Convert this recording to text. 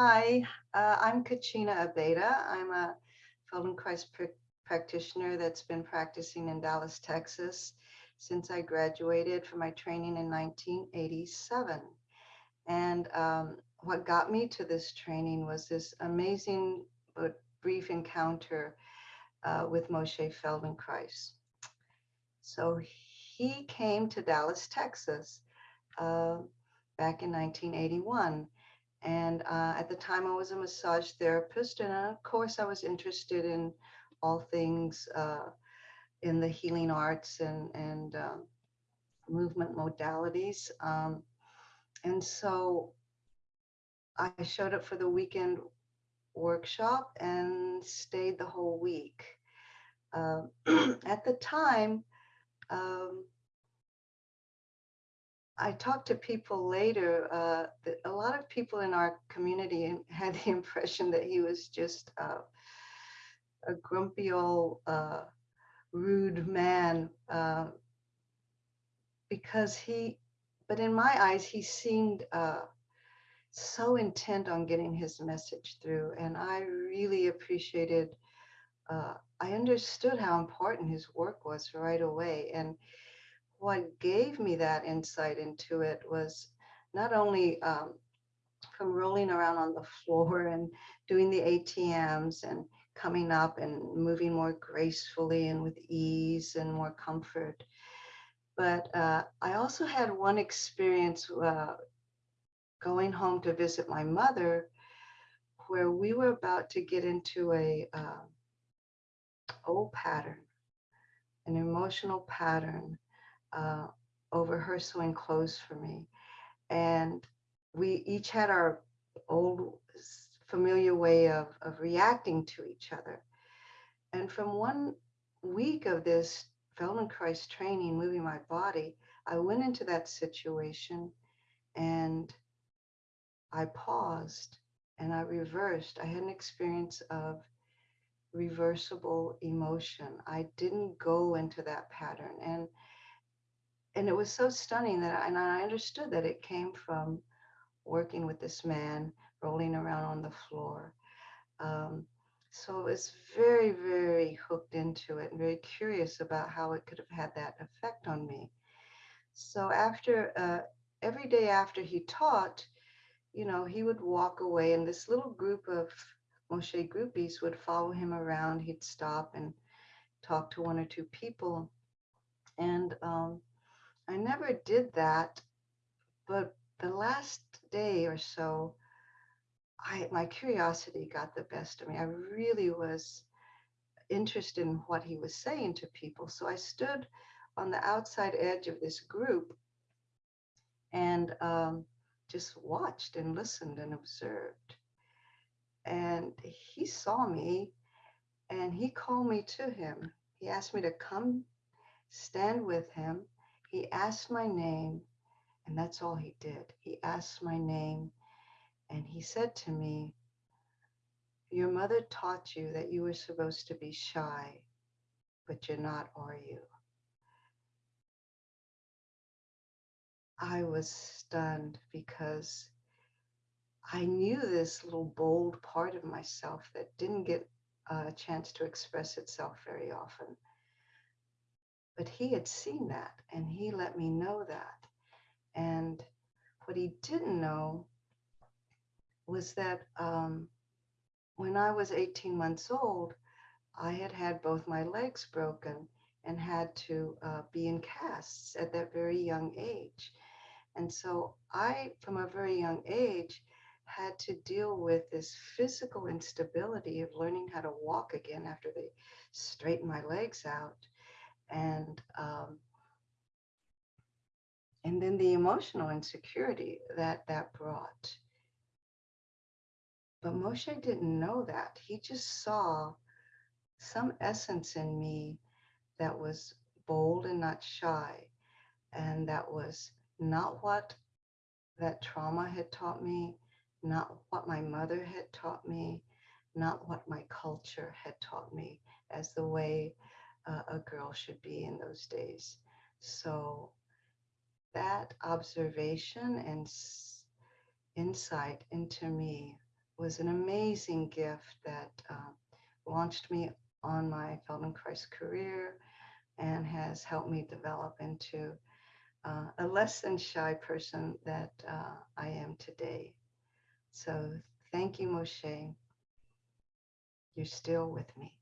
Hi, uh, I'm Kachina Abeda. I'm a Feldenkrais pr practitioner that's been practicing in Dallas, Texas since I graduated from my training in 1987. And um, what got me to this training was this amazing but brief encounter uh, with Moshe Feldenkrais. So he came to Dallas, Texas uh, back in 1981 and uh, at the time, I was a massage therapist. And uh, of course, I was interested in all things uh, in the healing arts and, and um, movement modalities. Um, and so I showed up for the weekend workshop and stayed the whole week. Um, at the time, um, I talked to people later, uh, a lot of people in our community had the impression that he was just uh, a grumpy old uh, rude man uh, because he, but in my eyes, he seemed uh, so intent on getting his message through. And I really appreciated, uh, I understood how important his work was right away. And what gave me that insight into it was not only um, from rolling around on the floor and doing the ATMs and coming up and moving more gracefully and with ease and more comfort. But uh, I also had one experience uh, going home to visit my mother where we were about to get into a uh, old pattern, an emotional pattern uh, over her sewing clothes for me. And we each had our old familiar way of, of reacting to each other. And from one week of this Feldenkrais training, moving my body, I went into that situation and I paused and I reversed. I had an experience of reversible emotion. I didn't go into that pattern. And and it was so stunning that I, and I understood that it came from working with this man rolling around on the floor. Um, so I was very, very hooked into it and very curious about how it could have had that effect on me. So after uh, every day after he taught, you know, he would walk away and this little group of Moshe groupies would follow him around. He'd stop and talk to one or two people. And um, I never did that, but the last day or so, I my curiosity got the best of me. I really was interested in what he was saying to people. So I stood on the outside edge of this group and um, just watched and listened and observed. And he saw me and he called me to him. He asked me to come stand with him he asked my name, and that's all he did. He asked my name, and he said to me, Your mother taught you that you were supposed to be shy, but you're not, are you? I was stunned because I knew this little bold part of myself that didn't get a chance to express itself very often. But he had seen that and he let me know that. And what he didn't know was that um, when I was 18 months old, I had had both my legs broken and had to uh, be in casts at that very young age. And so I, from a very young age, had to deal with this physical instability of learning how to walk again after they straightened my legs out and um, and then the emotional insecurity that that brought. But Moshe didn't know that. He just saw some essence in me that was bold and not shy. And that was not what that trauma had taught me, not what my mother had taught me, not what my culture had taught me as the way uh, a girl should be in those days. So that observation and insight into me was an amazing gift that uh, launched me on my Feldenkrais career and has helped me develop into uh, a less than shy person that uh, I am today. So thank you, Moshe. You're still with me.